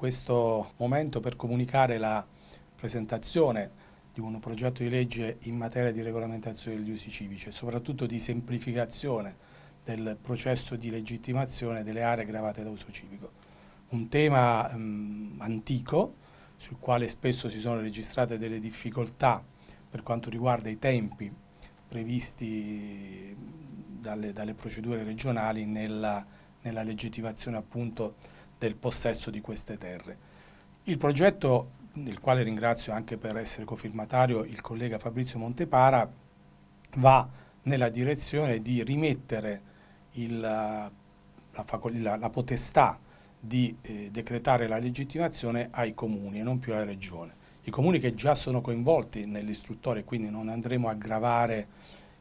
Questo momento per comunicare la presentazione di un progetto di legge in materia di regolamentazione degli usi civici e soprattutto di semplificazione del processo di legittimazione delle aree gravate da uso civico. Un tema mh, antico sul quale spesso si sono registrate delle difficoltà per quanto riguarda i tempi previsti dalle, dalle procedure regionali nella, nella legittimazione appunto del possesso di queste terre. Il progetto, del quale ringrazio anche per essere cofirmatario il collega Fabrizio Montepara, va nella direzione di rimettere il, la, la, la, potestà di eh, decretare la legittimazione ai comuni e non più alla regione. I comuni che già sono coinvolti nell'istruttore, quindi non andremo a gravare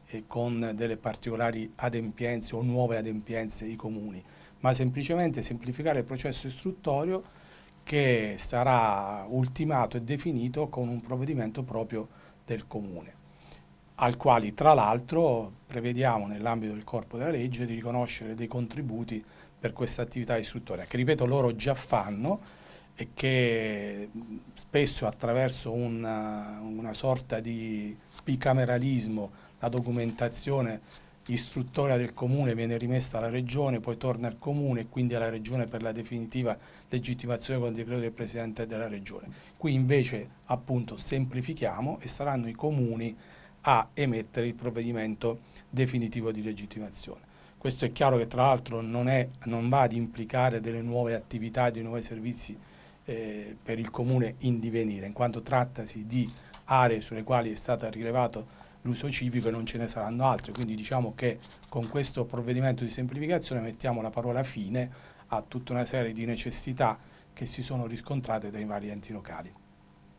eh, con delle particolari adempienze o nuove adempienze i comuni, ma semplicemente semplificare il processo istruttorio che sarà ultimato e definito con un provvedimento proprio del Comune, al quale tra l'altro prevediamo nell'ambito del corpo della legge di riconoscere dei contributi per questa attività istruttoria, che ripeto loro già fanno e che spesso attraverso una, una sorta di bicameralismo la documentazione istruttoria del comune viene rimessa alla regione, poi torna al comune e quindi alla regione per la definitiva legittimazione con decreto del Presidente della regione. Qui invece appunto semplifichiamo e saranno i comuni a emettere il provvedimento definitivo di legittimazione. Questo è chiaro che tra l'altro non, non, va ad implicare delle nuove attività, dei nuovi servizi eh, per il comune in divenire, in quanto trattasi di aree sulle quali è stato rilevato l'uso civico e non ce ne saranno altre, quindi diciamo che con questo provvedimento di semplificazione mettiamo la parola fine a tutta una serie di necessità che si sono riscontrate dai vari enti locali.